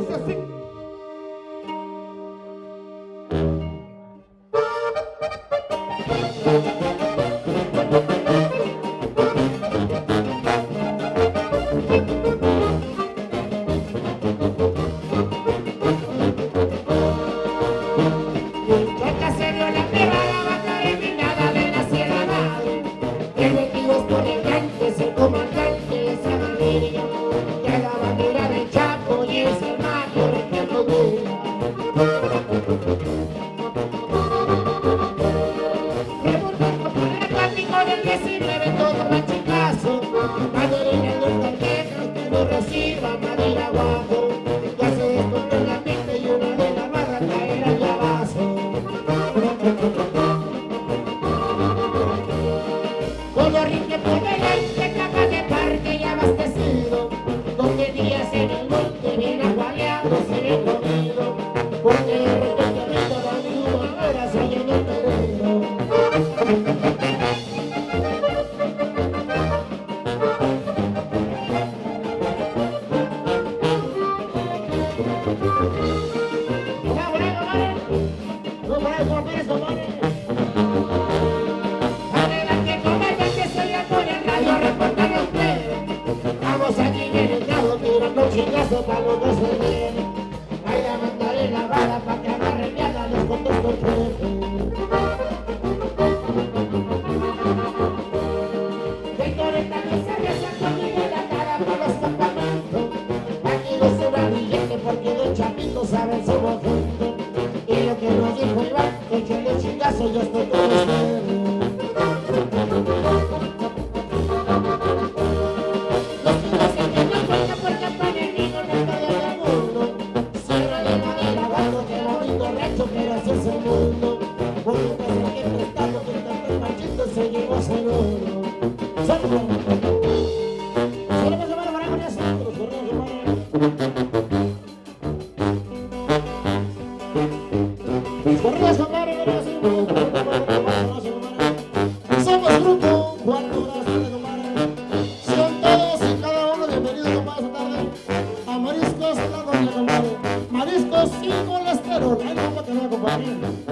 disse assim: Vamos, vamos, on. así colesterol. Ay, no, para que no, compañero.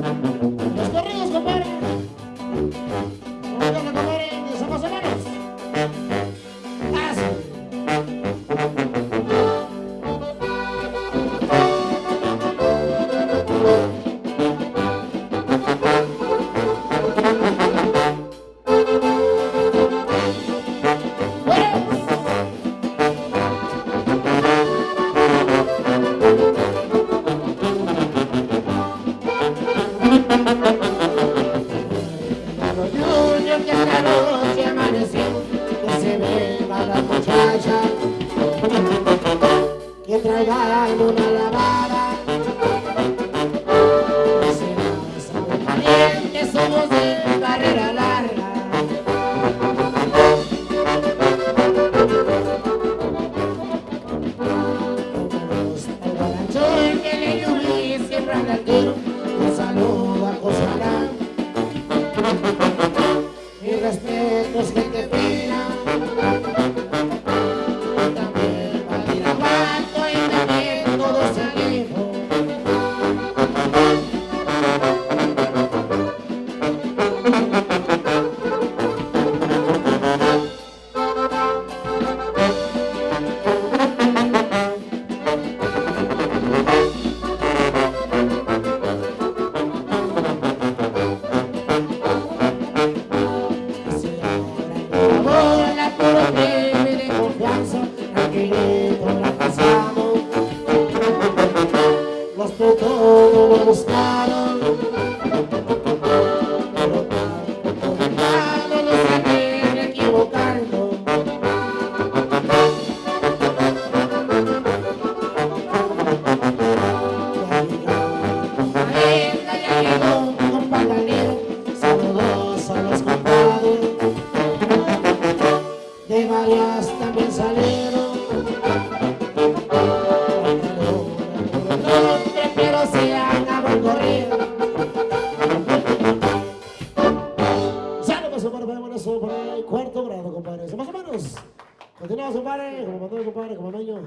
dương chân ca đô eso por ahí, cuarto grado, compadre. Más o menos. Continuamos, compadre. Como mandó compadre, como meño.